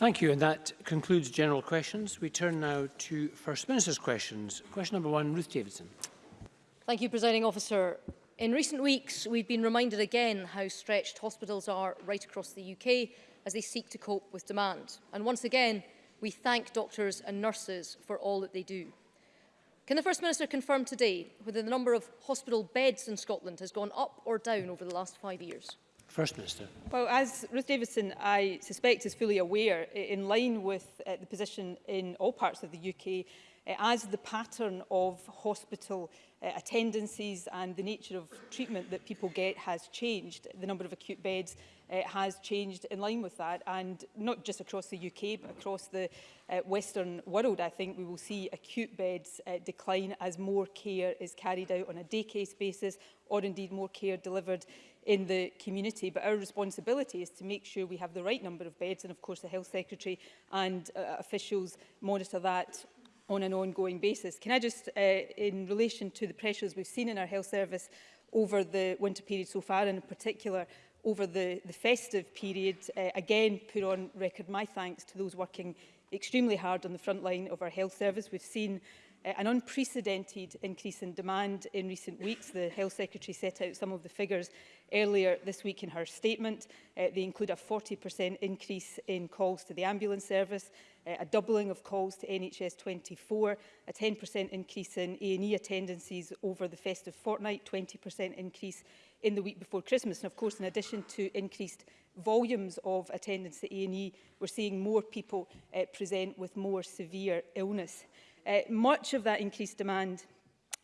Thank you, and that concludes general questions. We turn now to First Minister's questions. Question number one, Ruth Davidson. Thank you, Presiding Officer. In recent weeks, we've been reminded again how stretched hospitals are right across the UK as they seek to cope with demand. And once again, we thank doctors and nurses for all that they do. Can the First Minister confirm today whether the number of hospital beds in Scotland has gone up or down over the last five years? First Minister. Well, as Ruth Davidson, I suspect, is fully aware, in line with uh, the position in all parts of the UK, uh, eh, as the pattern of hospital uh, eh, attendances and the nature of treatment that people get has changed. The number of acute beds uh, has changed in line with that and not just across the UK but across the uh, Western world I think we will see acute beds uh, decline as more care is carried out on a day case basis or indeed more care delivered in the community. But our responsibility is to make sure we have the right number of beds. And of course, the Health Secretary and uh, officials monitor that on an ongoing basis. Can I just, uh, in relation to the pressures we've seen in our health service over the winter period so far, and in particular over the, the festive period, uh, again put on record my thanks to those working extremely hard on the front line of our health service. We've seen uh, an unprecedented increase in demand in recent weeks. The Health Secretary set out some of the figures earlier this week in her statement. Uh, they include a 40% increase in calls to the ambulance service, uh, a doubling of calls to NHS 24, a 10% increase in A&E attendances over the festive fortnight, 20% increase in the week before Christmas. And of course, in addition to increased volumes of attendance at A&E, we're seeing more people uh, present with more severe illness. Uh, much of that increased demand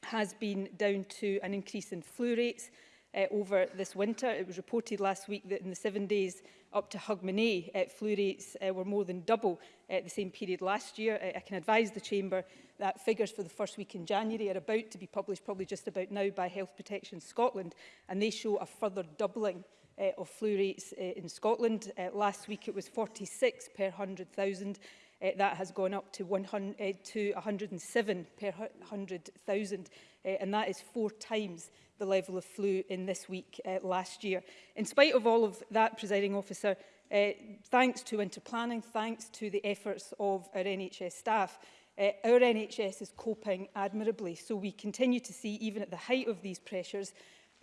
has been down to an increase in flu rates uh, over this winter. It was reported last week that in the seven days up to Hogmanay, uh, flu rates uh, were more than double at uh, the same period last year. I, uh, I can advise the Chamber that figures for the first week in January are about to be published, probably just about now, by Health Protection Scotland, and they show a further doubling uh, of flu rates uh, in Scotland. Uh, last week it was 46 per 100,000 uh, that has gone up to, 100, uh, eh, to 107 per 100,000, uh, eh, and that is four times the level of flu in this week uh, last year. In spite of all of that, presiding officer, uh, thanks to winter planning, thanks to the efforts of our NHS staff, uh, our NHS is coping admirably. So we continue to see, even at the height of these pressures,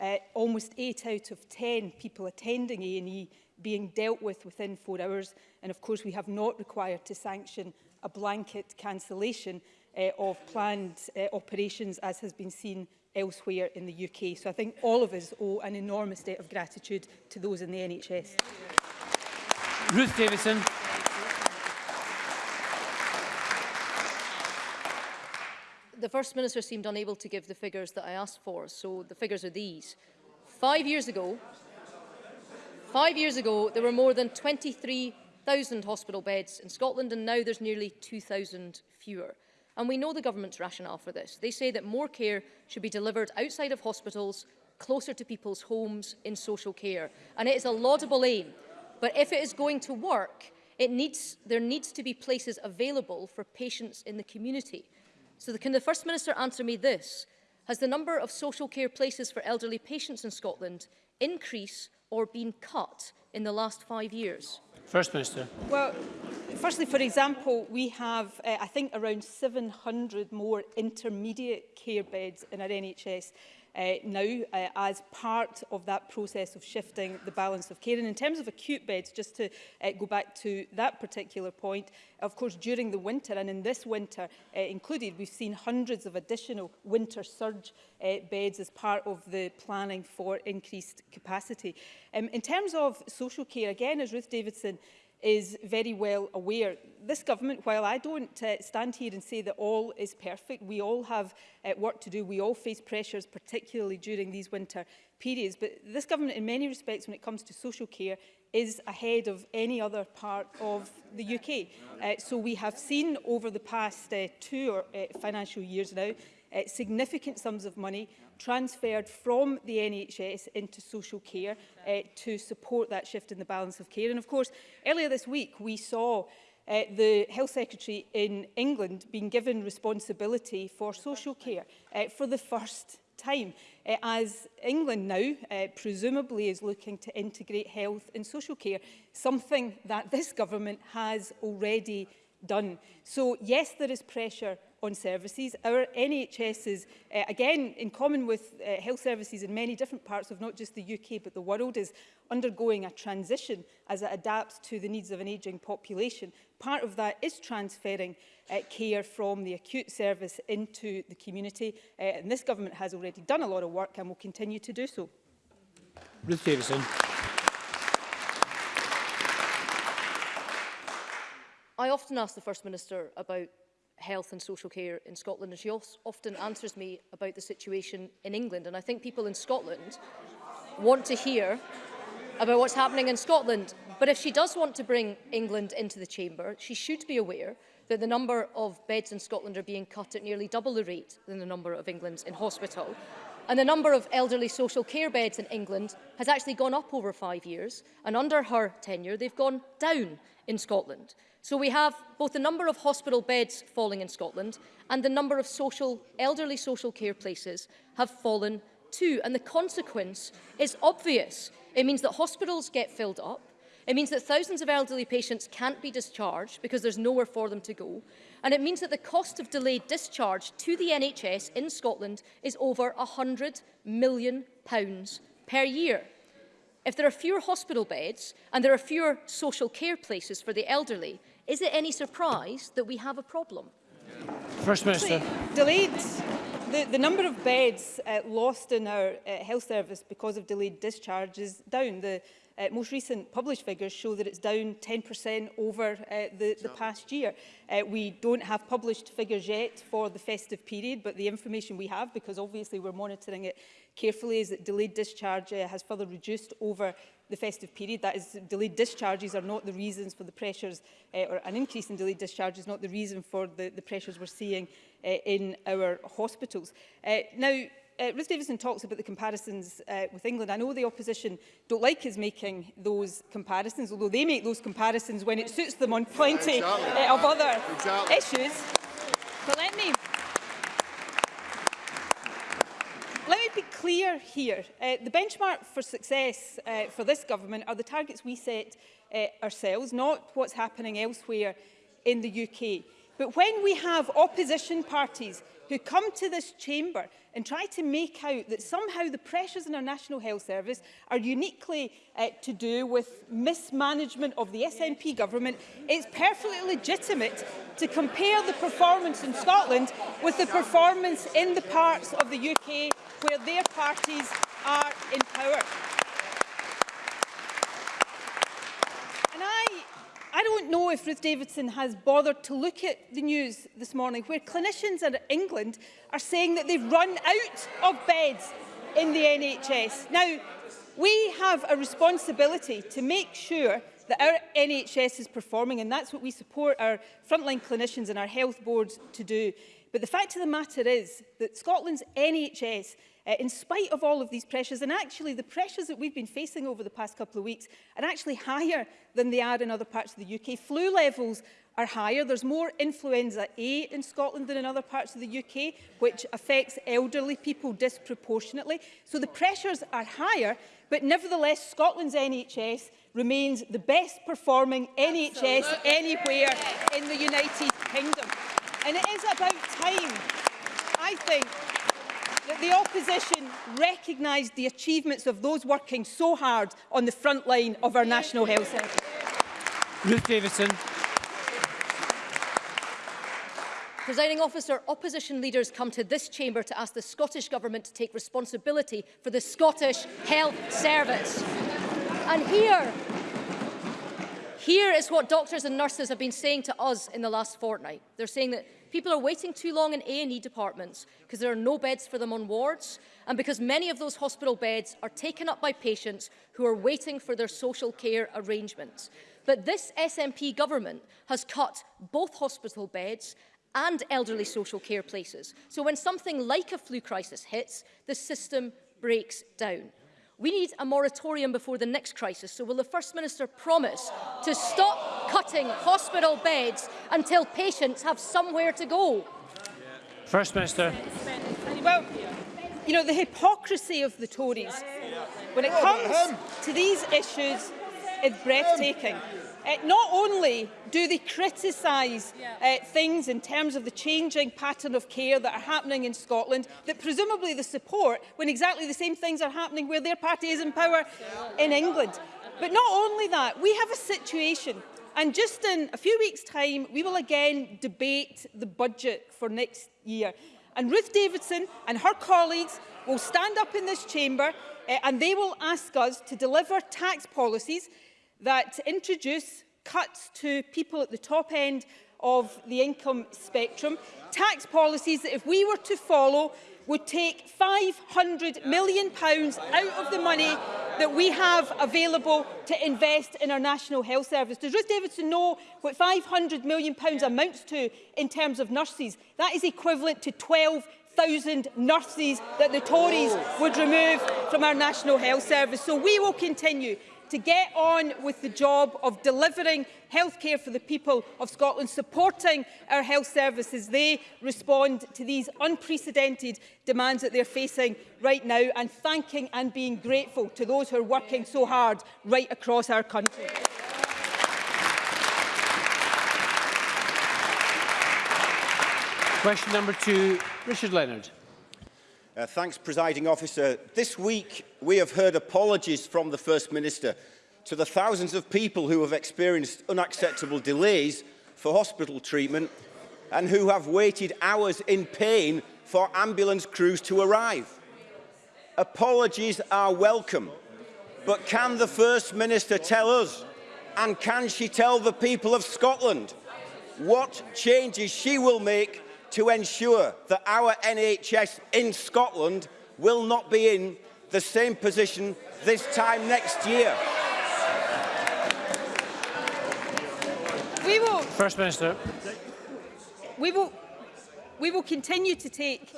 uh, almost eight out of 10 people attending A&E being dealt with within four hours. And of course, we have not required to sanction a blanket cancellation uh, of planned uh, operations as has been seen elsewhere in the UK. So I think all of us owe an enormous debt of gratitude to those in the NHS. Ruth Davison. The First Minister seemed unable to give the figures that I asked for, so the figures are these. Five years ago, Five years ago, there were more than 23,000 hospital beds in Scotland and now there's nearly 2,000 fewer. And we know the government's rationale for this. They say that more care should be delivered outside of hospitals, closer to people's homes in social care. And it is a laudable aim. But if it is going to work, it needs, there needs to be places available for patients in the community. So the, can the First Minister answer me this? Has the number of social care places for elderly patients in Scotland increased or been cut in the last five years? First Minister. Well, firstly, for example, we have, uh, I think, around 700 more intermediate care beds in our NHS uh, now uh, as part of that process of shifting the balance of care. And in terms of acute beds, just to uh, go back to that particular point, of course, during the winter and in this winter uh, included, we've seen hundreds of additional winter surge uh, beds as part of the planning for increased capacity. Um, in terms of social care, again, as Ruth Davidson is very well aware. This government, while I don't uh, stand here and say that all is perfect, we all have uh, work to do, we all face pressures, particularly during these winter periods, but this government in many respects when it comes to social care is ahead of any other part of the UK. Uh, so we have seen over the past uh, two or, uh, financial years now uh, significant sums of money transferred from the NHS into social care uh, to support that shift in the balance of care. And of course, earlier this week, we saw uh, the Health Secretary in England being given responsibility for social care uh, for the first time uh, as England now uh, presumably is looking to integrate health and social care, something that this government has already done. So yes, there is pressure on services. Our NHSs, uh, again, in common with uh, health services in many different parts of not just the UK but the world, is undergoing a transition as it adapts to the needs of an ageing population. Part of that is transferring uh, care from the acute service into the community, uh, and this government has already done a lot of work and will continue to do so. Ruth Davison. I often ask the First Minister about health and social care in Scotland. And she often answers me about the situation in England. And I think people in Scotland want to hear about what's happening in Scotland. But if she does want to bring England into the chamber, she should be aware that the number of beds in Scotland are being cut at nearly double the rate than the number of England's in hospital. And the number of elderly social care beds in England has actually gone up over five years, and under her tenure, they've gone down in Scotland. So we have both the number of hospital beds falling in Scotland and the number of social, elderly social care places have fallen too. And the consequence is obvious. It means that hospitals get filled up, It means that thousands of elderly patients can't be discharged because there's nowhere for them to go. And it means that the cost of delayed discharge to the NHS in Scotland is over £100 million pounds per year. If there are fewer hospital beds and there are fewer social care places for the elderly, is it any surprise that we have a problem? First Minister. Delayed. The, the number of beds uh, lost in our uh, health service because of delayed discharge is down. The Uh, most recent published figures show that it's down 10% over uh, the, the past year. Uh, we don't have published figures yet for the festive period, but the information we have, because obviously we're monitoring it carefully, is that delayed discharge uh, has further reduced over the festive period. That is, delayed discharges are not the reasons for the pressures, uh, or an increase in delayed discharge is not the reason for the, the pressures we're seeing uh, in our hospitals. Uh, now, uh, Davidson talks about the comparisons uh, with England. I know the opposition don't like us making those comparisons, although they make those comparisons when it suits them on plenty yeah, uh, exactly. uh, of other exactly. issues. But let me, let me be clear here. Uh, the benchmark for success uh, for this government are the targets we set uh, ourselves, not what's happening elsewhere in the UK. But when we have opposition parties who come to this chamber and try to make out that somehow the pressures in our National Health Service are uniquely uh, to do with mismanagement of the SNP government, it's perfectly legitimate to compare the performance in Scotland with the performance in the parts of the UK where their parties are in power. don't know if Ruth Davidson has bothered to look at the news this morning where clinicians in England are saying that they've run out of beds in the NHS. Now, we have a responsibility to make sure that our NHS is performing and that's what we support our frontline clinicians and our health boards to do. But the fact of the matter is that Scotland's NHS uh, in spite of all of these pressures. And actually, the pressures that we've been facing over the past couple of weeks are actually higher than they are in other parts of the UK. Flu levels are higher. There's more influenza A in Scotland than in other parts of the UK, which affects elderly people disproportionately. So the pressures are higher, but nevertheless, Scotland's NHS remains the best performing Absolutely. NHS anywhere in the United Kingdom. And it is about time, I think, that the opposition recognised the achievements of those working so hard on the front line of our national health service. Ruth Davison. Presiding officer, opposition leaders come to this chamber to ask the Scottish Government to take responsibility for the Scottish Health Service. And here, here is what doctors and nurses have been saying to us in the last fortnight. They're saying that People are waiting too long in A&E departments because there are no beds for them on wards and because many of those hospital beds are taken up by patients who are waiting for their social care arrangements. But this SNP government has cut both hospital beds and elderly social care places. So when something like a flu crisis hits, the system breaks down. We need a moratorium before the next crisis, so will the First Minister promise to stop cutting hospital beds until patients have somewhere to go? First Minister. Well, you know, the hypocrisy of the Tories when it comes to these issues is breathtaking uh, not only do they criticise yeah. uh, things in terms of the changing pattern of care that are happening in Scotland, that presumably the support when exactly the same things are happening where their party is in power in England. But not only that, we have a situation And just in a few weeks' time, we will again debate the budget for next year. And Ruth Davidson and her colleagues will stand up in this chamber uh, and they will ask us to deliver tax policies that introduce cuts to people at the top end of the income spectrum, tax policies that if we were to follow would take £500 million pounds out of the money that we have available to invest in our National Health Service. Does Ruth Davidson know what £500 million pounds amounts to in terms of nurses? That is equivalent to 12 nurses that the Tories would remove from our National Health Service. So we will continue to get on with the job of delivering healthcare for the people of Scotland, supporting our health services. They respond to these unprecedented demands that they're facing right now and thanking and being grateful to those who are working so hard right across our country. Question number two, Richard Leonard. Uh, thanks, presiding officer. This week, we have heard apologies from the First Minister to the thousands of people who have experienced unacceptable delays for hospital treatment and who have waited hours in pain for ambulance crews to arrive. Apologies are welcome, but can the First Minister tell us, and can she tell the people of Scotland, what changes she will make to ensure that our NHS in Scotland will not be in the same position this time next year. We will, First Minister. We will, we will continue to take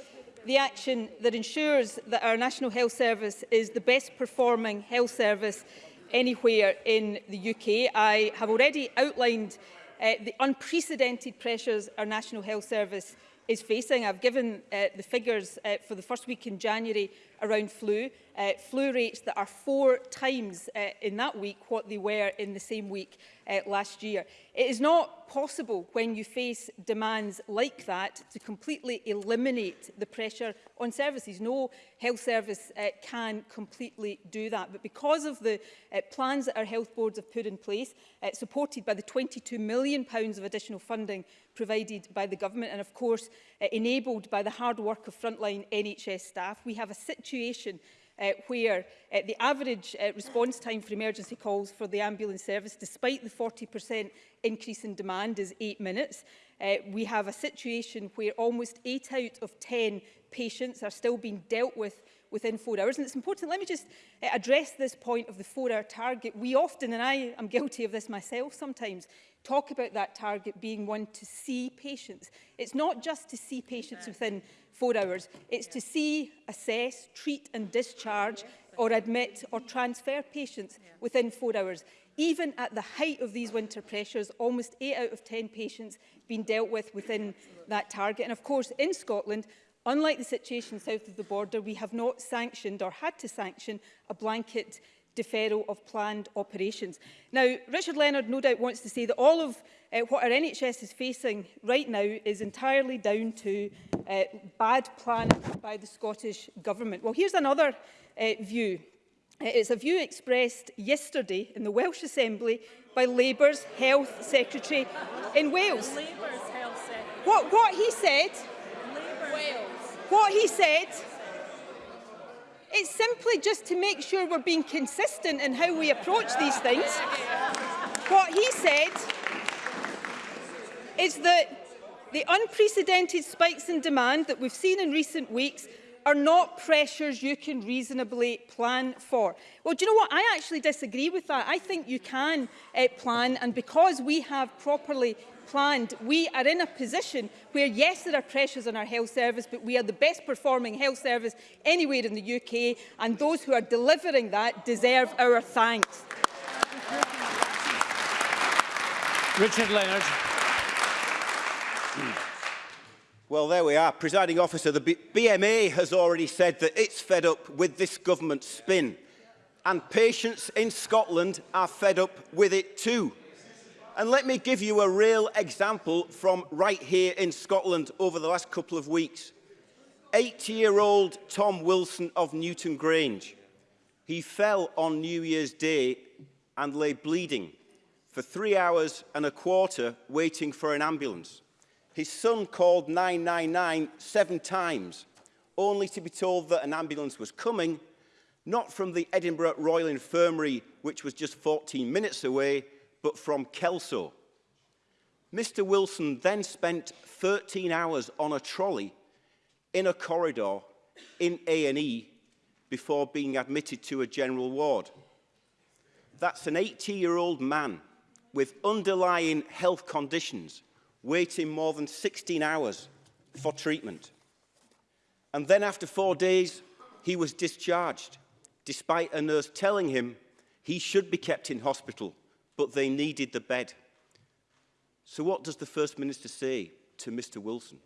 the action that ensures that our National Health Service is the best performing health service anywhere in the UK. I have already outlined uh, the unprecedented pressures our National Health Service is facing. I've given uh, the figures uh, for the first week in January around flu, uh, flu rates that are four times uh, in that week what they were in the same week uh, last year. It is not possible when you face demands like that to completely eliminate the pressure on services. No health service uh, can completely do that. But because of the uh, plans that our health boards have put in place, uh, supported by the £22 million pounds of additional funding provided by the government and of course uh, enabled by the hard work of frontline NHS staff, we have a situation situation uh, where uh, the average uh, response time for emergency calls for the ambulance service, despite the 40% increase in demand, is eight minutes. Uh, we have a situation where almost eight out of 10 patients are still being dealt with within four hours. And it's important, let me just uh, address this point of the four-hour target. We often, and I am guilty of this myself sometimes, talk about that target being one to see patients. It's not just to see patients within four hours. It's to see, assess, treat and discharge or admit or transfer patients within four hours. Even at the height of these winter pressures, almost 8 out of 10 patients being dealt with within that target. And of course, in Scotland, unlike the situation south of the border, we have not sanctioned or had to sanction a blanket deferral of planned operations. Now, Richard Leonard no doubt wants to say that all of uh, what our NHS is facing right now is entirely down to uh, bad planning by the Scottish Government. Well, here's another uh, view. It's a view expressed yesterday in the Welsh Assembly by Labour's Health Secretary in Wales. Secretary. What, what he said... Labour's. What he said... It's simply just to make sure we're being consistent in how we approach these things. What he said is that the unprecedented spikes in demand that we've seen in recent weeks are not pressures you can reasonably plan for. Well, do you know what? I actually disagree with that. I think you can uh, plan, and because we have properly planned, we are in a position where, yes, there are pressures on our health service, but we are the best performing health service anywhere in the UK, and those who are delivering that deserve our thanks. Richard Leonard. Well, there we are. Presiding officer, the B BMA has already said that it's fed up with this government spin. And patients in Scotland are fed up with it too. And let me give you a real example from right here in Scotland over the last couple of weeks. Eight-year-old Tom Wilson of Newton Grange. He fell on New Year's Day and lay bleeding for three hours and a quarter waiting for an ambulance. His son called 999 seven times, only to be told that an ambulance was coming, not from the Edinburgh Royal Infirmary, which was just 14 minutes away, but from Kelso. Mr Wilson then spent 13 hours on a trolley in a corridor in A&E before being admitted to a general ward. That's an 80-year-old man with underlying health conditions waiting more than 16 hours for treatment. And then after four days, he was discharged, despite a nurse telling him he should be kept in hospital but they needed the bed. So what does the First Minister say to Mr Wilson?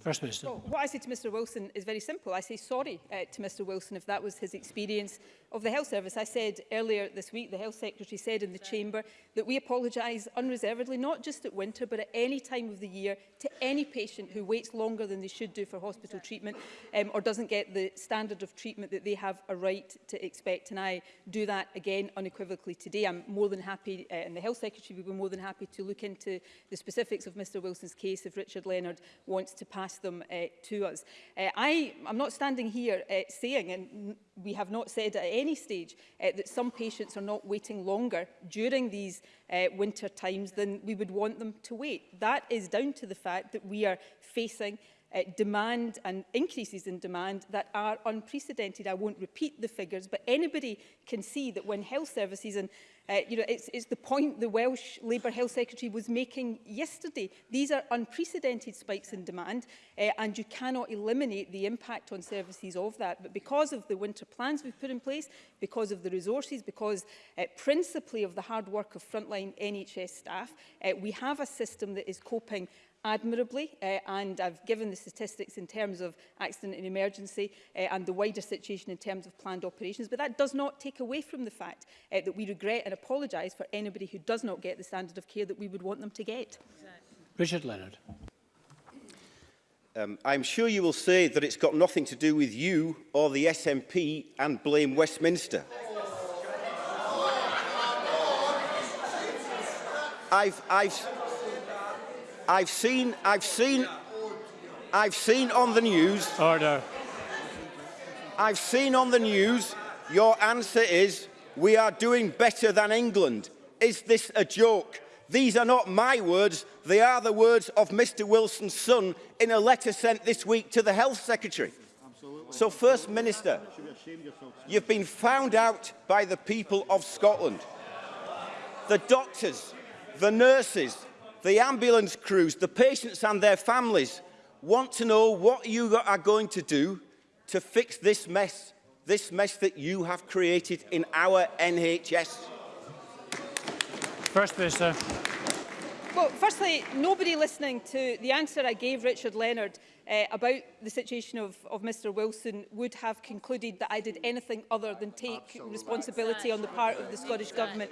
First Minister. Well, what I say to Mr Wilson is very simple. I say sorry uh, to Mr Wilson if that was his experience of the Health Service. I said earlier this week, the Health Secretary said in the Chamber that we apologise unreservedly, not just at winter, but at any time of the year, to any patient who waits longer than they should do for hospital treatment um, or doesn't get the standard of treatment that they have a right to expect. And I do that again unequivocally today. I'm more than happy, uh, and the Health Secretary would be more than happy to look into the specifics of Mr Wilson's case if Richard Leonard wants to pass them uh, to us. Uh, I, I'm not standing here uh, saying, and we have not said at any stage uh, that some patients are not waiting longer during these uh, winter times than we would want them to wait. That is down to the fact that we are facing uh, demand and increases in demand that are unprecedented. I won't repeat the figures, but anybody can see that when health services and Uh, you know, it's, it's the point the Welsh Labour Health Secretary was making yesterday. These are unprecedented spikes in demand uh, and you cannot eliminate the impact on services of that. But because of the winter plans we've put in place, because of the resources, because uh, principally of the hard work of frontline NHS staff, uh, we have a system that is coping admirably uh, and I've given the statistics in terms of accident and emergency uh, and the wider situation in terms of planned operations but that does not take away from the fact uh, that we regret and apologise for anybody who does not get the standard of care that we would want them to get. Richard Leonard. Um, I'm sure you will say that it's got nothing to do with you or the SNP and blame Westminster. I've, I've, I've seen, I've seen, I've seen on the news. Order. I've seen on the news. Your answer is we are doing better than England. Is this a joke? These are not my words. They are the words of Mr Wilson's son in a letter sent this week to the Health Secretary. Absolutely. So, First Minister, you've been found out by the people of Scotland. The doctors, the nurses, the ambulance crews, the patients and their families want to know what you are going to do to fix this mess, this mess that you have created in our NHS. First Minister. Well, firstly, nobody listening to the answer I gave Richard Leonard uh, about the situation of, of Mr Wilson would have concluded that I did anything other than take Absolutely. responsibility on the part of the Scottish Government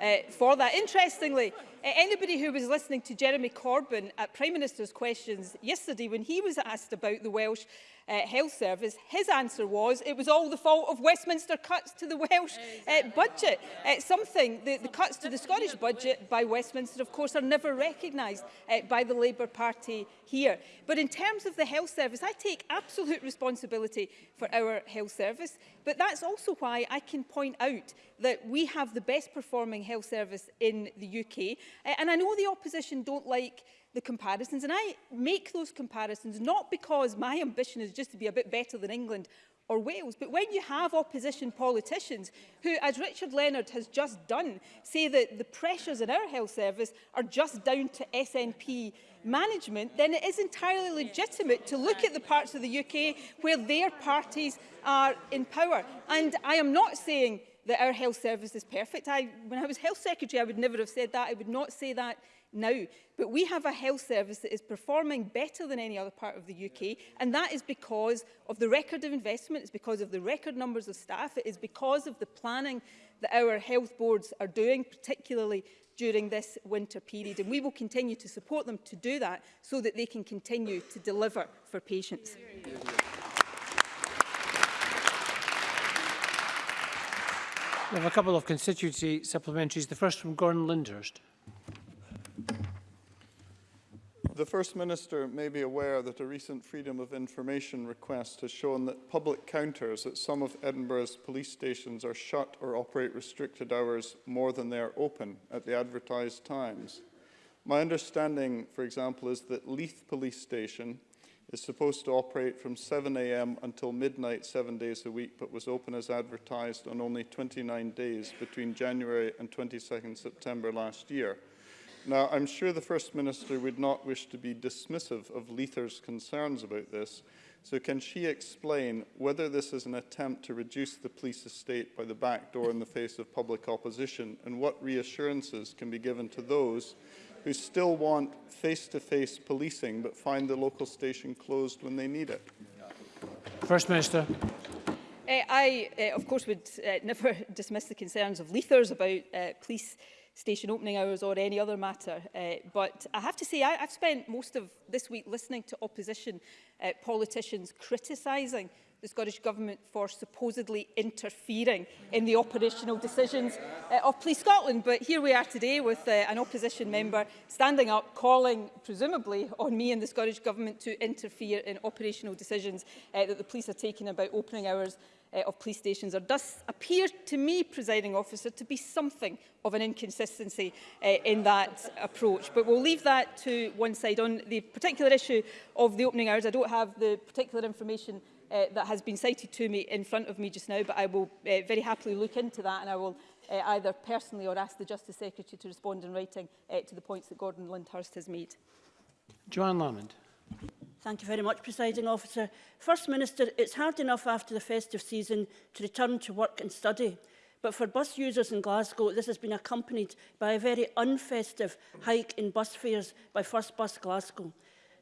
uh, for that. Interestingly, Anybody who was listening to Jeremy Corbyn at Prime Minister's questions yesterday when he was asked about the Welsh uh, Health Service, his answer was it was all the fault of Westminster cuts to the Welsh uh, budget. Uh, something, the, the cuts to the Scottish budget by Westminster, of course, are never recognised uh, by the Labour Party here. But in terms of the health service, I take absolute responsibility for our health service, but that's also why I can point out that we have the best performing health service in the UK. Uh, and I know the opposition don't like the comparisons, and I make those comparisons not because my ambition is just to be a bit better than England or Wales. But when you have opposition politicians who, as Richard Leonard has just done, say that the pressures in our health service are just down to SNP management, then it is entirely legitimate to look at the parts of the UK where their parties are in power. And I am not saying that our health service is perfect. I, when I was health secretary, I would never have said that. I would not say that now. But we have a health service that is performing better than any other part of the UK, and that is because of the record of investment, it's because of the record numbers of staff, it is because of the planning that our health boards are doing, particularly during this winter period. And we will continue to support them to do that so that they can continue to deliver for patients. Yeah, yeah, yeah. We have a couple of constituency supplementaries. The first from Gordon Lindhurst. The First Minister may be aware that a recent Freedom of Information request has shown that public counters at some of Edinburgh's police stations are shut or operate restricted hours more than they are open at the advertised times. My understanding, for example, is that Leith Police Station is supposed to operate from 7 a.m. until midnight seven days a week, but was open as advertised on only 29 days between January and 22nd September last year. Now, I'm sure the First Minister would not wish to be dismissive of Leither's concerns about this, so can she explain whether this is an attempt to reduce the police estate by the back door in the face of public opposition, and what reassurances can be given to those who still want face-to-face -face policing but find the local station closed when they need it? First Minister. Uh, I, uh, of course, would uh, never dismiss the concerns of Leithers about uh, police station opening hours or any other matter. Uh, but I have to say, I, I've spent most of this week listening to opposition uh, politicians criticising the Scottish Government for supposedly interfering in the operational decisions uh, of Police Scotland. But here we are today with uh, an opposition member standing up, calling, presumably, on me and the Scottish Government to interfere in operational decisions uh, that the police are taking about opening hours uh, of police stations. There does appear to me, presiding officer, to be something of an inconsistency uh, in that approach. But we'll leave that to one side. On the particular issue of the opening hours, I don't have the particular information uh, that has been cited to me in front of me just now, but I will uh, very happily look into that and I will uh, either personally or ask the Justice Secretary to respond in writing uh, to the points that Gordon Lindhurst has made. Joanne Lamond. Thank you very much, Presiding Officer. First Minister, it's hard enough after the festive season to return to work and study. But for bus users in Glasgow, this has been accompanied by a very unfestive hike in bus fares by First Bus Glasgow.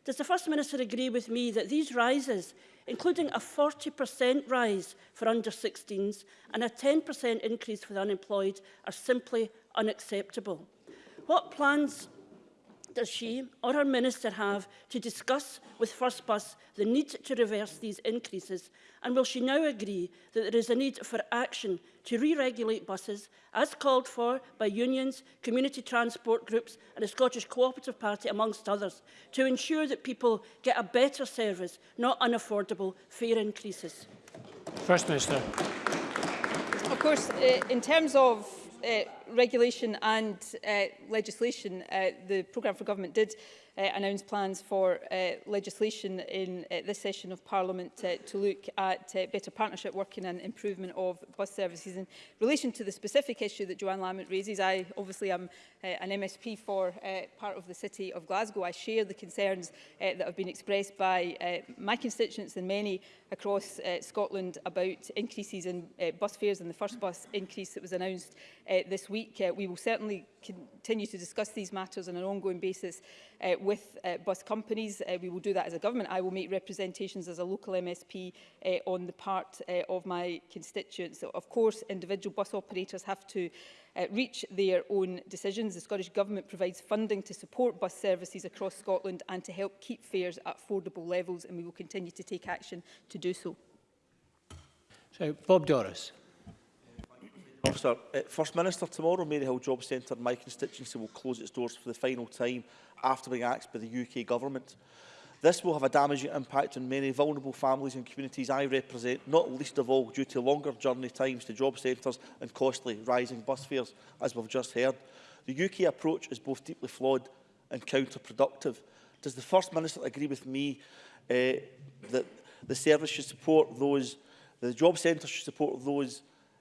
Does the First Minister agree with me that these rises, including a 40% rise for under-16s and a 10% increase for the unemployed, are simply unacceptable? What plans does she or her minister have to discuss with First Bus the need to reverse these increases? And will she now agree that there is a need for action to re-regulate buses as called for by unions, community transport groups and the Scottish Cooperative Party amongst others to ensure that people get a better service, not unaffordable fare increases? First Minister. Of course, eh, in terms of uh, regulation and uh, legislation, uh, the programme for government did uh, announced plans for uh, legislation in uh, this session of Parliament uh, to look at uh, better partnership working and improvement of bus services. In relation to the specific issue that Joanne Lamont raises, I obviously am uh, an MSP for uh, part of the City of Glasgow. I share the concerns uh, that have been expressed by uh, my constituents and many across uh, Scotland about increases in uh, bus fares and the first bus increase that was announced uh, this week. Uh, we will certainly continue to discuss these matters on an ongoing basis uh, with uh, bus companies. Uh, we will do that as a government. I will make representations as a local MSP uh, on the part uh, of my constituents. So, of course, individual bus operators have to uh, reach their own decisions. The Scottish Government provides funding to support bus services across Scotland and to help keep fares at affordable levels, and we will continue to take action to do so. So, Bob Doris. Officer, uh, eh, First Minister, tomorrow Maryhill Job Centre in my constituency will close its doors for the final time after being axed by the UK Government. This will have a damaging impact on many vulnerable families and communities I represent, not least of all due to longer journey times to job centres and costly rising bus fares, as we've just heard. The UK approach is both deeply flawed and counterproductive. Does the First Minister agree with me uh, that the service should support those, the job centre should support those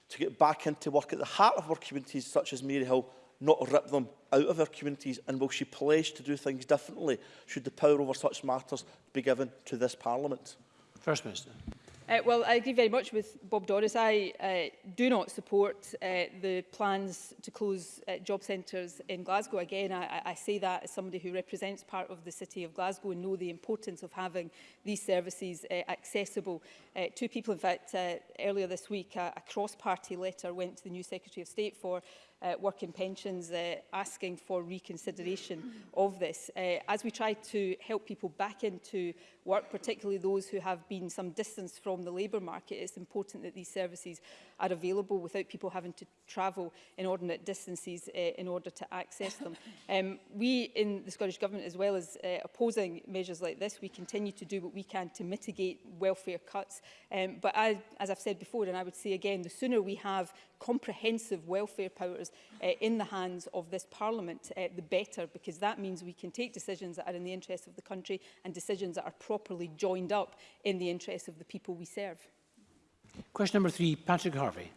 to get back into work at the heart of our communities, such as Hill not rip them out of our communities? And will she pledge to do things differently should the power over such matters be given to this Parliament? First Minister. Uh, well, I agree very much with Bob Doris. I uh, do not support uh, the plans to close uh, job centres in Glasgow. Again, I, I say that as somebody who represents part of the city of Glasgow and know the importance of having these services uh, accessible Uh, two people, in fact, uh, earlier this week, a, a cross-party letter went to the new Secretary of State for uh, Work and Pensions uh, asking for reconsideration of this. Uh, as we try to help people back into work, particularly those who have been some distance from the labour market, it's important that these services are available without people having to travel inordinate distances uh, in order to access them. Um, we in the Scottish Government, as well as uh, opposing measures like this, we continue to do what we can to mitigate welfare cuts Um, but I, as I've said before, and I would say again, the sooner we have comprehensive welfare powers uh, in the hands of this Parliament, uh, the better, because that means we can take decisions that are in the interests of the country and decisions that are properly joined up in the interests of the people we serve. Question number three, Patrick Harvey.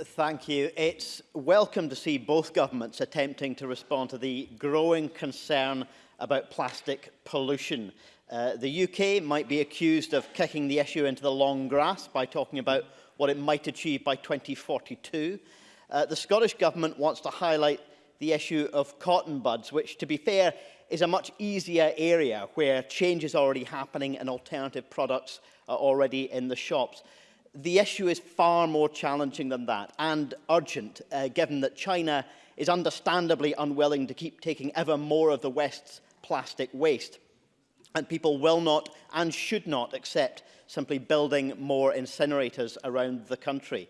Thank you. It's welcome to see both governments attempting to respond to the growing concern about plastic pollution. Uh, the UK might be accused of kicking the issue into the long grass by talking about what it might achieve by 2042. Uh, the Scottish Government wants to highlight the issue of cotton buds, which, to be fair, is a much easier area where change is already happening and alternative products are already in the shops. The issue is far more challenging than that and urgent, uh, given that China is understandably unwilling to keep taking ever more of the West's plastic waste. And people will not and should not accept simply building more incinerators around the country.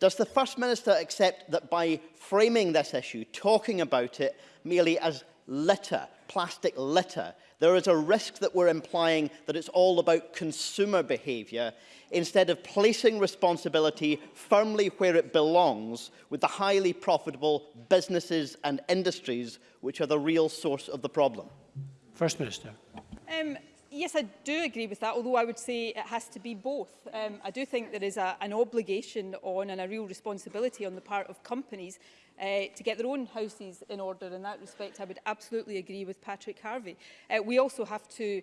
Does the First Minister accept that by framing this issue, talking about it merely as litter, plastic litter, there is a risk that we're implying that it's all about consumer behaviour instead of placing responsibility firmly where it belongs with the highly profitable businesses and industries which are the real source of the problem? First Minister. Um, yes, I do agree with that, although I would say it has to be both. Um, I do think there is a, an obligation on and a real responsibility on the part of companies uh, to get their own houses in order. In that respect, I would absolutely agree with Patrick Harvey. Uh, we also have to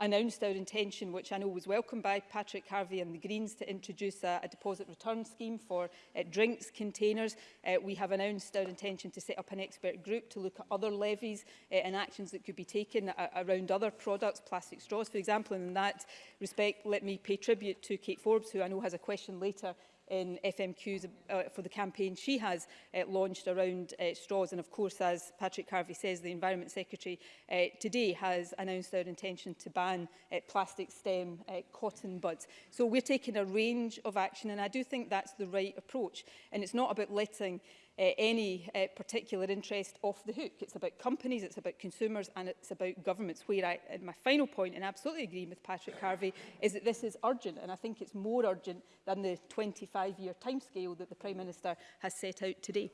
announced our intention which I know was welcomed by Patrick Harvey and the Greens Greens to introduce a, a deposit return scheme for uh, drinks containers. Uh, we have announced our intention to set up an expert group to look at other levies uh, and actions that could be taken uh, around other products, plastic straws, for example. And in that respect, let me pay tribute to Kate Forbes, who I know has a question later in FMQs uh, for the campaign she has uh, launched around uh, straws. And of course, as Patrick Harvey says, the Environment Secretary uh, today has announced our intention to ban uh, plastic stem uh, cotton buds. So we're taking a range of action and I do think that's the right approach. And it's not about letting uh, any uh, particular interest off the hook. It's about companies, it's about consumers and it's about governments. Where I, and my final point, and I absolutely agree with Patrick Harvey, is that this is urgent and I think it's more urgent than the 25-year timescale that the Prime Minister has set out today.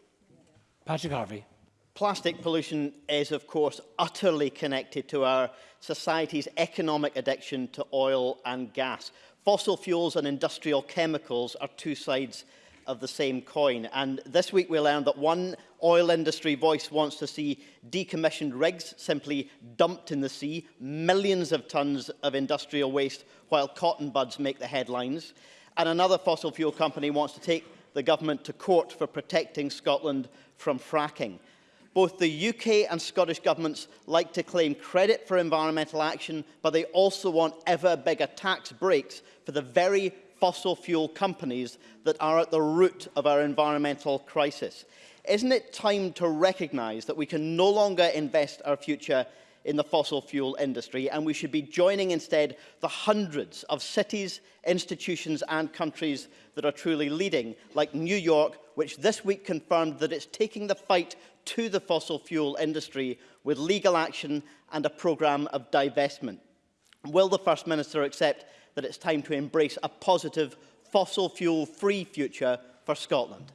Patrick Harvey. Plastic pollution is, of course, utterly connected to our society's economic addiction to oil and gas. Fossil fuels and industrial chemicals are two sides of of the same coin. And this week we learned that one oil industry voice wants to see decommissioned rigs simply dumped in the sea, millions of tons of industrial waste while cotton buds make the headlines. And another fossil fuel company wants to take the government to court for protecting Scotland from fracking. Both the UK and Scottish governments like to claim credit for environmental action, but they also want ever bigger tax breaks for the very fossil fuel companies that are at the root of our environmental crisis. Isn't it time to recognise that we can no longer invest our future in the fossil fuel industry and we should be joining instead the hundreds of cities, institutions and countries that are truly leading, like New York, which this week confirmed that it's taking the fight to the fossil fuel industry with legal action and a programme of divestment. Will the First Minister accept that it's time to embrace a positive, fossil fuel-free future for Scotland?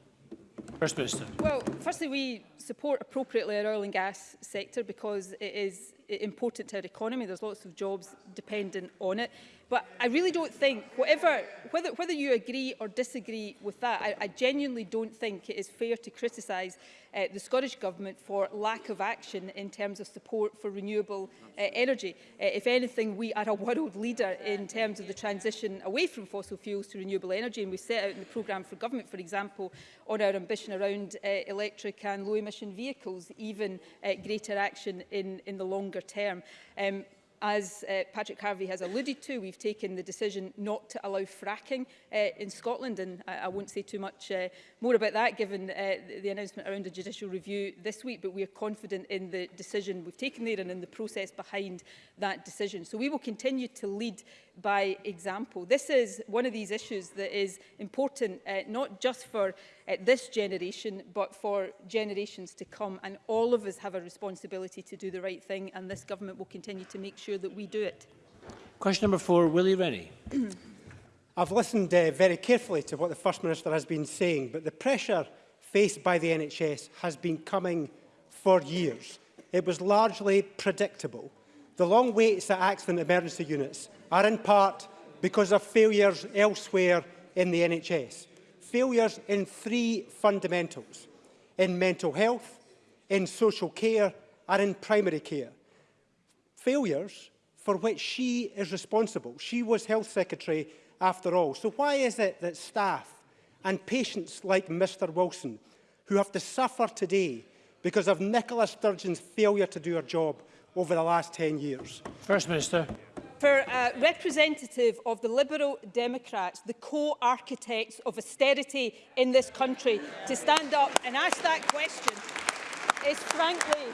First Minister. Well, firstly, we support appropriately our oil and gas sector because it is important to our economy. There's lots of jobs dependent on it. But I really don't think, whatever, whether, whether you agree or disagree with that, I, I genuinely don't think it is fair to criticise uh, the Scottish Government for lack of action in terms of support for renewable uh, energy. Uh, if anything, we are a world leader in terms of the transition away from fossil fuels to renewable energy, and we set out in the programme for government, for example, on our ambition around uh, electric and low-emission vehicles, even uh, greater action in, in the longer term. Um, As uh, Patrick Harvey has alluded to, we've taken the decision not to allow fracking uh, in Scotland, and I, I won't say too much uh, more about that given uh, the announcement around a judicial review this week, but we are confident in the decision we've taken there and in the process behind that decision. So we will continue to lead by example. This is one of these issues that is important, uh, not just for uh, this generation, but for generations to come. And all of us have a responsibility to do the right thing, and this government will continue to make sure that we do it. Question number four, Willie Rennie. I've listened uh, very carefully to what the First Minister has been saying, but the pressure faced by the NHS has been coming for years. It was largely predictable. The long waits at accident emergency units are in part because of failures elsewhere in the NHS. failures in three fundamentals, in mental health, in social care and in primary care. Failures for which she is responsible. She was Health Secretary after all. So why is it that staff and patients like Mr Wilson, who have to suffer today because of Nicola Sturgeon's failure to do her job over the last 10 years? First Minister. for a uh, representative of the Liberal Democrats, the co-architects of austerity in this country, to stand up and ask that question is frankly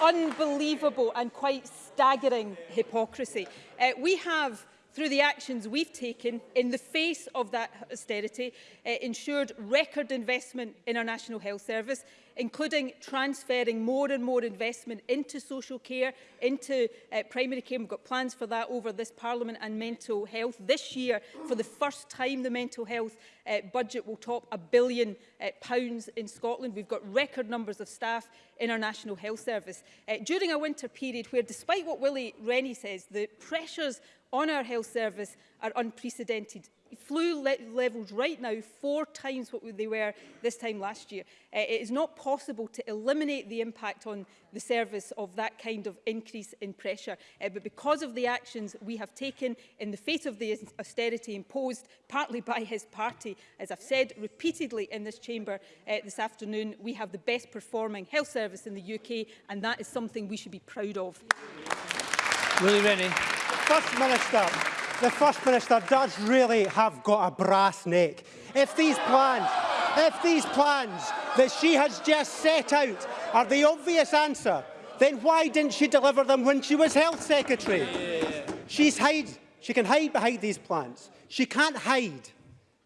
unbelievable and quite staggering hypocrisy. Uh, we have through the actions we've taken in the face of that austerity, uh, ensured record investment in our National Health Service, including transferring more and more investment into social care, into uh, primary care. We've got plans for that over this Parliament and mental health. This year, for the first time, the mental health uh, budget will top a billion uh, pounds in Scotland. We've got record numbers of staff in our National Health Service. Uh, during a winter period where, despite what Willie Rennie says, the pressures on our health service are unprecedented flu le levels right now four times what they were this time last year. Uh, it is not possible to eliminate the impact on the service of that kind of increase in pressure. Uh, but because of the actions we have taken in the face of the austerity imposed partly by his party, as I've said repeatedly in this chamber uh, this afternoon, we have the best performing health service in the UK and that is something we should be proud of. Willie Rennie. First Minister the First Minister does really have got a brass neck. If these plans, if these plans that she has just set out are the obvious answer, then why didn't she deliver them when she was Health Secretary? She's hide, she can hide behind these plans. She can't hide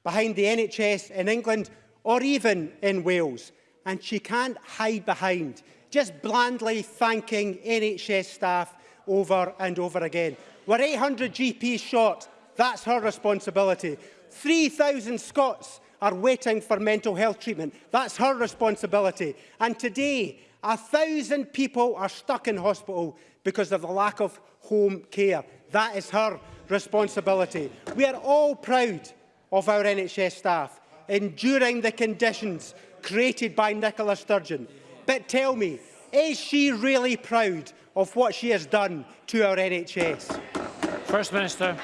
behind the NHS in England or even in Wales. And she can't hide behind just blandly thanking NHS staff over and over again. We're 800 GPs short. That's her responsibility. 3,000 Scots are waiting for mental health treatment. That's her responsibility. And today, 1,000 people are stuck in hospital because of the lack of home care. That is her responsibility. We are all proud of our NHS staff, enduring the conditions created by Nicola Sturgeon. But tell me, is she really proud of what she has done to our NHS. First Minister.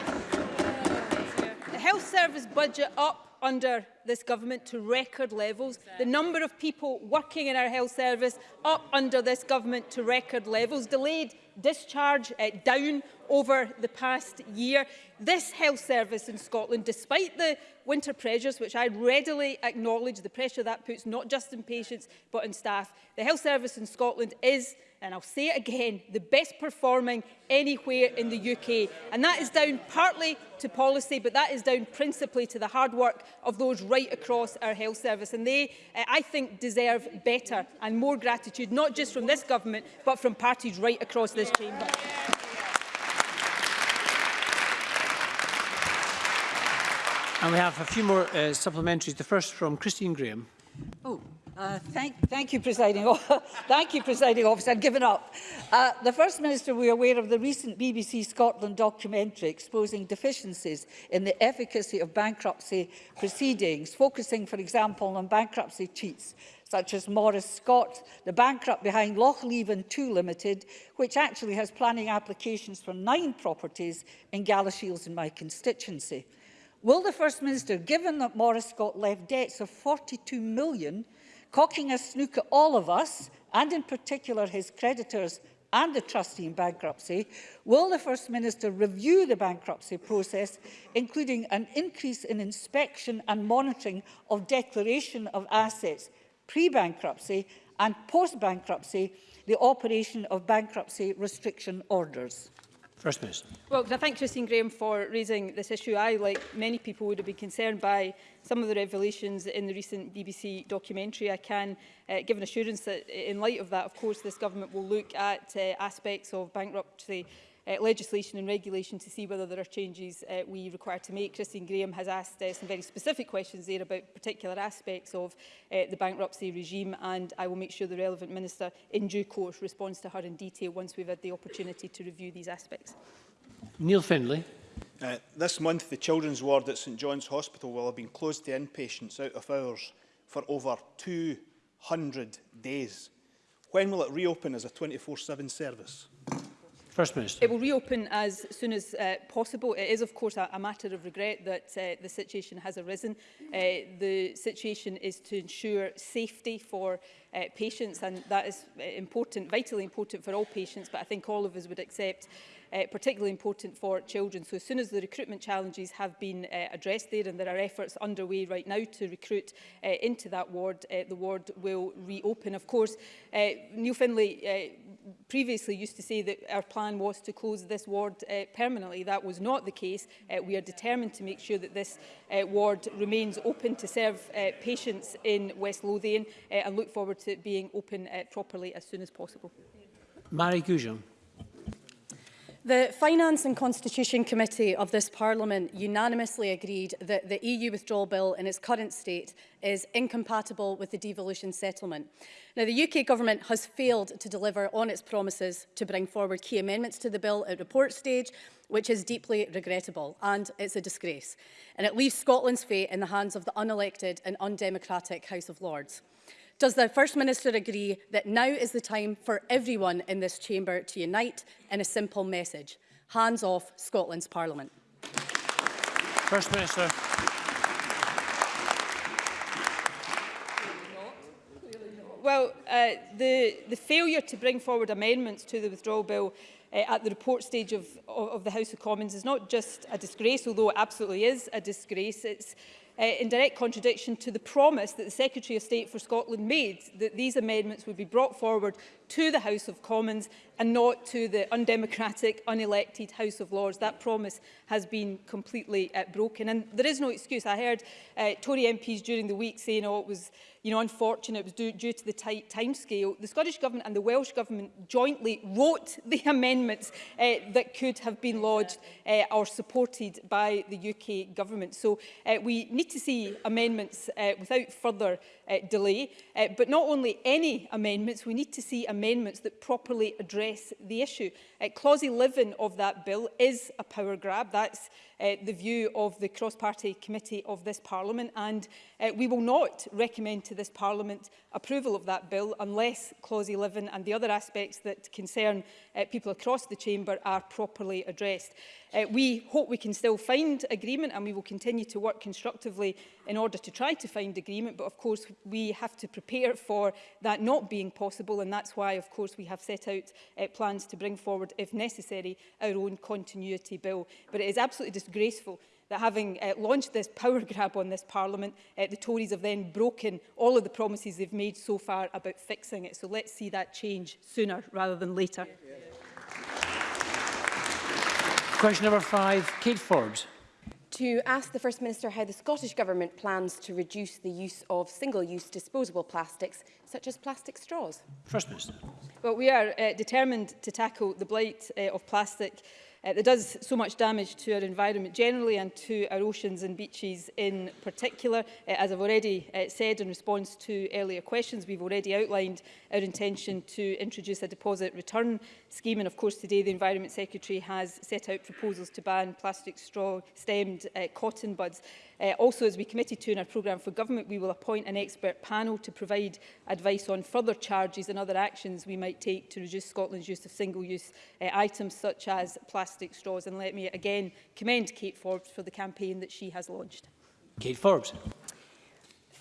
The health service budget up under this government to record levels. The number of people working in our health service up under this government to record levels. Delayed discharge uh, down over the past year. This health service in Scotland, despite the winter pressures, which I readily acknowledge, the pressure that puts not just in patients but in staff, the health service in Scotland is and I'll say it again, the best performing anywhere in the UK. And that is down partly to policy, but that is down principally to the hard work of those right across our health service. And they, uh, I think, deserve better and more gratitude, not just from this government, but from parties right across this chamber. And we have a few more uh, supplementaries. The first from Christine Graham. Oh, Uh, thank, thank you, presiding. thank you, presiding officer. I've given up. Uh, the First Minister will be aware of the recent BBC Scotland documentary exposing deficiencies in the efficacy of bankruptcy proceedings, focusing, for example, on bankruptcy cheats such as Morris Scott, the bankrupt behind Loch Leven 2 Limited, which actually has planning applications for nine properties in Galashiels in my constituency. Will the First Minister, given that Morris Scott left debts of 42 million cocking a snook at all of us, and in particular his creditors and the trustee in bankruptcy, will the First Minister review the bankruptcy process, including an increase in inspection and monitoring of declaration of assets pre-bankruptcy and post-bankruptcy, the operation of bankruptcy restriction orders? First Minister. Well, I thank Christine Graham for raising this issue. I, like many people, would have been concerned by some of the revelations in the recent BBC documentary. I can uh, give an assurance that in light of that, of course, this government will look at uh, aspects of bankruptcy uh, legislation and regulation to see whether there are changes uh, we require to make. Christine Graham has asked uh, some very specific questions there about particular aspects of uh, the bankruptcy regime and I will make sure the relevant minister in due course responds to her in detail once we've had the opportunity to review these aspects. Neil Findlay. Uh, this month, the children's ward at St John's Hospital will have been closed to inpatients out of hours for over 200 days. When will it reopen as a 24-7 service? First Minister. It will reopen as soon as uh, possible. It is, of course, a, a matter of regret that uh, the situation has arisen. Uh, the situation is to ensure safety for uh, patients, and that is uh, important, vitally important for all patients, but I think all of us would accept uh, particularly important for children. So as soon as the recruitment challenges have been uh, addressed there, and there are efforts underway right now to recruit uh, into that ward, uh, the ward will reopen. Of course, uh, Neil Finlay uh, previously used to say that our plan was to close this ward uh, permanently. That was not the case. Uh, we are determined to make sure that this uh, ward remains open to serve uh, patients in West Lothian uh, and look forward to it being open uh, properly as soon as possible. Mary Goujon. The Finance and Constitution Committee of this Parliament unanimously agreed that the EU withdrawal bill in its current state is incompatible with the devolution settlement. Now, the UK government has failed to deliver on its promises to bring forward key amendments to the bill at report stage, which is deeply regrettable and it's a disgrace. And it leaves Scotland's fate in the hands of the unelected and undemocratic House of Lords. Does the First Minister agree that now is the time for everyone in this chamber to unite in a simple message? Hands off Scotland's Parliament. First Minister. Well, uh, the, the failure to bring forward amendments to the withdrawal bill uh, at the report stage of, of, of the House of Commons is not just a disgrace, although it absolutely is a disgrace. It's uh, in direct contradiction to the promise that the Secretary of State for Scotland made that these amendments would be brought forward to the House of Commons and not to the undemocratic, unelected House of Lords. That promise has been completely uh, broken. And there is no excuse. I heard uh, Tory MPs during the week saying, oh, it was you know, unfortunate, it was due, due to the tight timescale. The Scottish Government and the Welsh Government jointly wrote the amendments uh, that could have been lodged uh, or supported by the UK Government. So uh, we need to see amendments uh, without further uh, delay. Uh, but not only any amendments, we need to see amendments that properly address address the issue. Uh, clause 11 of that bill is a power grab. That's uh, the view of the cross-party committee of this Parliament and uh, we will not recommend to this Parliament approval of that bill unless Clause 11 and the other aspects that concern uh, people across the Chamber are properly addressed. Uh, we hope we can still find agreement and we will continue to work constructively in order to try to find agreement but of course we have to prepare for that not being possible and that's why of course we have set out uh, plans to bring forward if necessary our own continuity bill but it is absolutely disgraceful that having uh, launched this power grab on this parliament, uh, the Tories have then broken all of the promises they've made so far about fixing it. So let's see that change sooner rather than later. Yeah, yeah. Question number five, Kate Ford. To ask the First Minister how the Scottish Government plans to reduce the use of single-use disposable plastics, such as plastic straws. First Minister. Well, we are uh, determined to tackle the blight uh, of plastic uh, that does so much damage to our environment generally and to our oceans and beaches in particular. Uh, as I've already uh, said in response to earlier questions, we've already outlined our intention to introduce a deposit return scheme. And of course, today the Environment Secretary has set out proposals to ban plastic straw stemmed uh, cotton buds. Uh, also, as we committed to in our programme for government, we will appoint an expert panel to provide advice on further charges and other actions we might take to reduce Scotland's use of single-use uh, items such as plastic straws. And let me again commend Kate Forbes for the campaign that she has launched. Kate Forbes.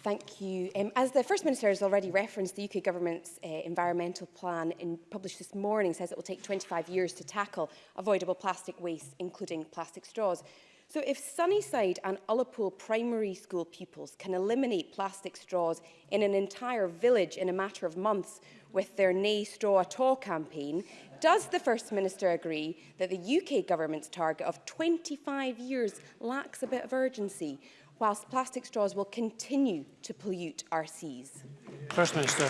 Thank you. Um, as the First Minister has already referenced, the UK Government's uh, environmental plan in, published this morning says it will take 25 years to tackle avoidable plastic waste, including plastic straws. So if Sunnyside and Ullapool primary school pupils can eliminate plastic straws in an entire village in a matter of months with their Nay Straw at All campaign, does the First Minister agree that the UK government's target of 25 years lacks a bit of urgency, whilst plastic straws will continue to pollute our seas? First Minister.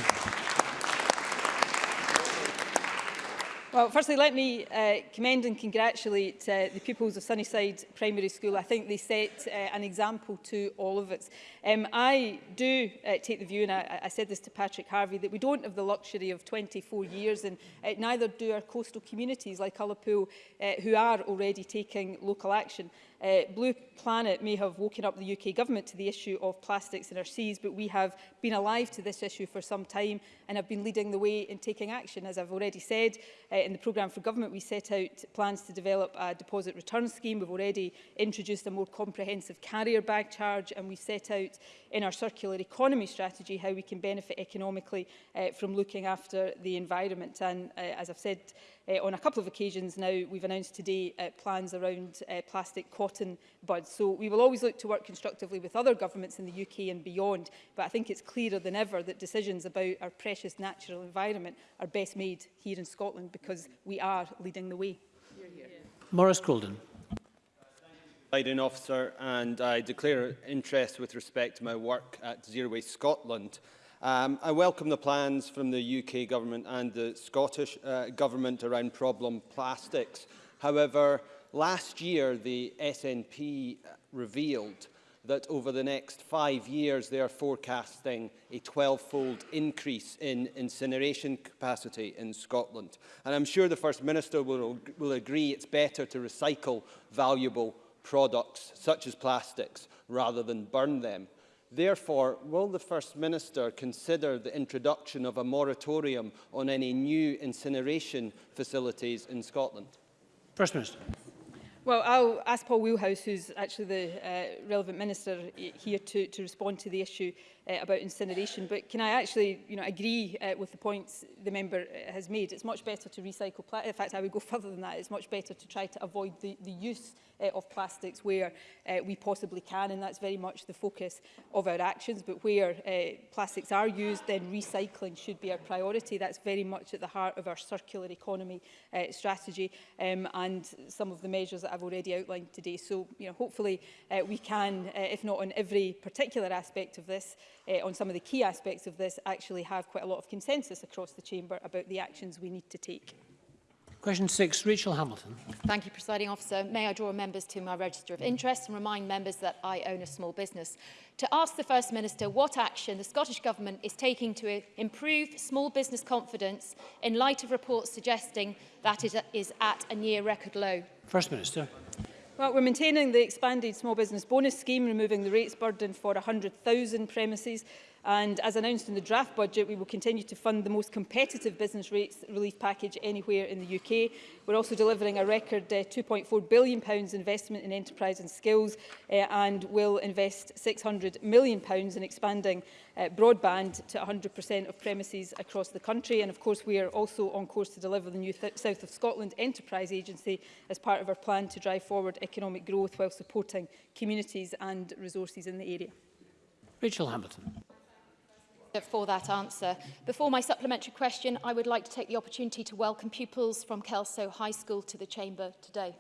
Well, firstly, let me uh, commend and congratulate uh, the pupils of Sunnyside Primary School. I think they set uh, an example to all of us. Um, I do uh, take the view, and I, I said this to Patrick Harvey, that we don't have the luxury of 24 years, and uh, neither do our coastal communities like Ullapool, uh, who are already taking local action. Uh, Blue Planet may have woken up the UK government to the issue of plastics in our seas, but we have been alive to this issue for some time and have been leading the way in taking action. As I've already said, uh, in the programme for government, we set out plans to develop a deposit return scheme. We've already introduced a more comprehensive carrier bag charge, and we've set out in our circular economy strategy how we can benefit economically uh, from looking after the environment. And uh, as I've said, uh, on a couple of occasions now. We've announced today uh, plans around uh, plastic cotton buds. So we will always look to work constructively with other governments in the UK and beyond, but I think it's clearer than ever that decisions about our precious natural environment are best made here in Scotland because we are leading the way. Morris Maurice Colden. Biden officer and I declare interest with respect to my work at Zero Waste Scotland. Um, I welcome the plans from the UK Government and the Scottish uh, Government around problem plastics. However, last year the SNP uh, revealed that over the next five years they are forecasting a 12-fold increase in incineration capacity in Scotland. And I'm sure the First Minister will, will agree it's better to recycle valuable products such as plastics rather than burn them. Therefore, will the First Minister consider the introduction of a moratorium on any new incineration facilities in Scotland? First Minister. Well, I'll ask Paul Wheelhouse, who's actually the uh, relevant minister here, to, to respond to the issue uh, about incineration. But can I actually you know, agree uh, with the points the member uh, has made? It's much better to recycle plastic. In fact, I would go further than that. It's much better to try to avoid the, the use uh, of plastics where uh, we possibly can. And that's very much the focus of our actions. But where uh, plastics are used, then recycling should be our priority. That's very much at the heart of our circular economy uh, strategy um, and some of the measures that I've already outlined today. So you know, hopefully uh, we can, uh, if not on every particular aspect of this, uh, on some of the key aspects of this actually have quite a lot of consensus across the chamber about the actions we need to take. Question six, Rachel Hamilton. Thank you, Presiding Officer. May I draw members to my register of interest and remind members that I own a small business. To ask the First Minister what action the Scottish Government is taking to eh, improve small business confidence in light of reports suggesting that it is at a near record low. First Minister. Well, we're maintaining the expanded small business bonus scheme, removing the rates burden for 100,000 premises. And as announced in the draft budget, we will continue to fund the most competitive business rates relief package anywhere in the UK. We're also delivering a record uh, £2.4 billion pounds investment in enterprise and skills uh, and will invest £600 million pounds in expanding uh, broadband to 100% of premises across the country. And of course, we are also on course to deliver the new Th South of Scotland Enterprise Agency as part of our plan to drive forward economic growth while supporting communities and resources in the area. Rachel Hamilton for that answer. Before my supplementary question, I would like to take the opportunity to welcome pupils from Kelso High School to the Chamber today.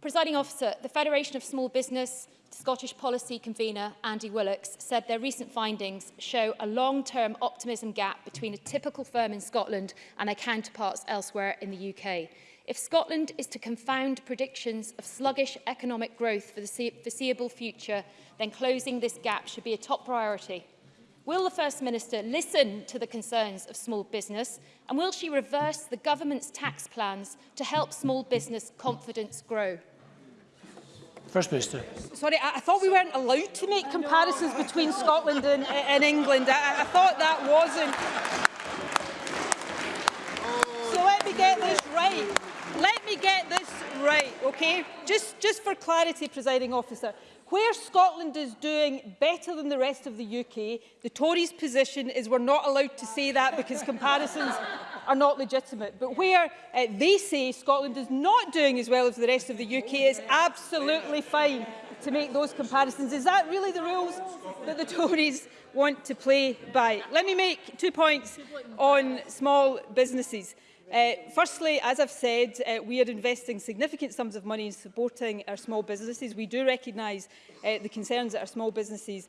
Presiding Officer, the Federation of Small Business Scottish Policy Convener Andy Willocks said their recent findings show a long-term optimism gap between a typical firm in Scotland and their counterparts elsewhere in the UK. If Scotland is to confound predictions of sluggish economic growth for the foreseeable future, then closing this gap should be a top priority Will the First Minister listen to the concerns of small business and will she reverse the government's tax plans to help small business confidence grow? First Minister. Sorry, I, I thought we weren't allowed to make comparisons between Scotland and, and England. I, I thought that wasn't... So let me get this right. Let me get this right, okay? Just, just for clarity, presiding officer. Where Scotland is doing better than the rest of the UK, the Tories' position is we're not allowed to say that because comparisons are not legitimate. But where uh, they say Scotland is not doing as well as the rest of the UK, is absolutely fine to make those comparisons. Is that really the rules that the Tories want to play by? Let me make two points on small businesses. Uh, firstly, as I've said, uh, we are investing significant sums of money in supporting our small businesses. We do recognise uh, the concerns that our small businesses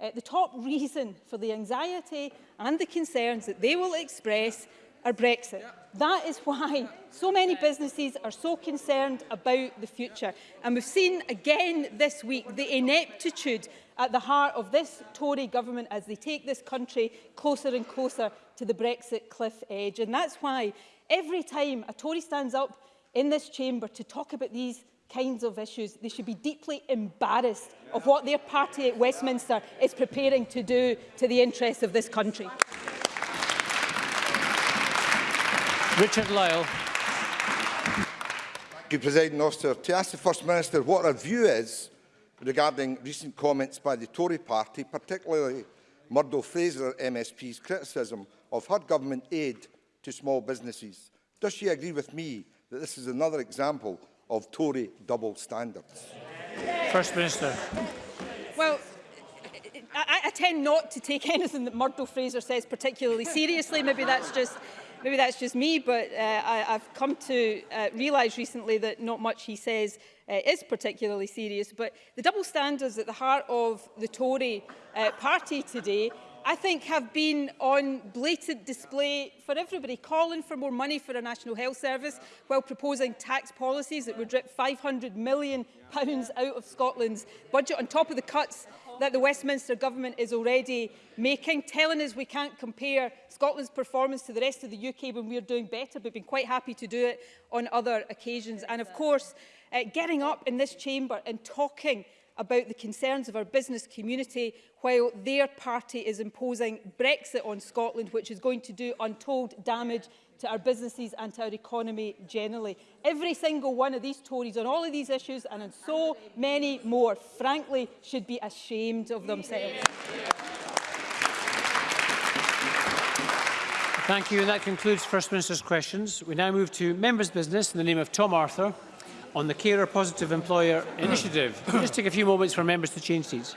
Uh, the top reason for the anxiety and the concerns that they will express are Brexit. Yeah. That is why so many businesses are so concerned about the future. And we've seen again this week the ineptitude at the heart of this Tory government as they take this country closer and closer to the Brexit cliff edge. And that's why every time a Tory stands up in this chamber to talk about these kinds of issues. They should be deeply embarrassed of what their party at Westminster is preparing to do to the interests of this country. Richard Lyle. Thank you, President Officer. To ask the First Minister what her view is regarding recent comments by the Tory party, particularly Murdo Fraser MSP's criticism of her government aid to small businesses. Does she agree with me that this is another example of Tory double standards? First Minister. Well, I, I tend not to take anything that Murdo Fraser says particularly seriously. Maybe that's just maybe that's just me, but uh, I, I've come to uh, realise recently that not much he says uh, is particularly serious. But the double standards at the heart of the Tory uh, party today I think have been on blatant display for everybody, calling for more money for a National Health Service while proposing tax policies that would rip £500 million out of Scotland's budget on top of the cuts that the Westminster government is already making, telling us we can't compare Scotland's performance to the rest of the UK when we're doing better, but been quite happy to do it on other occasions. And of course, uh, getting up in this chamber and talking about the concerns of our business community while their party is imposing Brexit on Scotland, which is going to do untold damage to our businesses and to our economy generally. Every single one of these Tories on all of these issues and on so many more, frankly, should be ashamed of themselves. Thank you. And that concludes First Minister's questions. We now move to members' business in the name of Tom Arthur. on the Carer Positive Employer Initiative. Just take a few moments for members to change seats.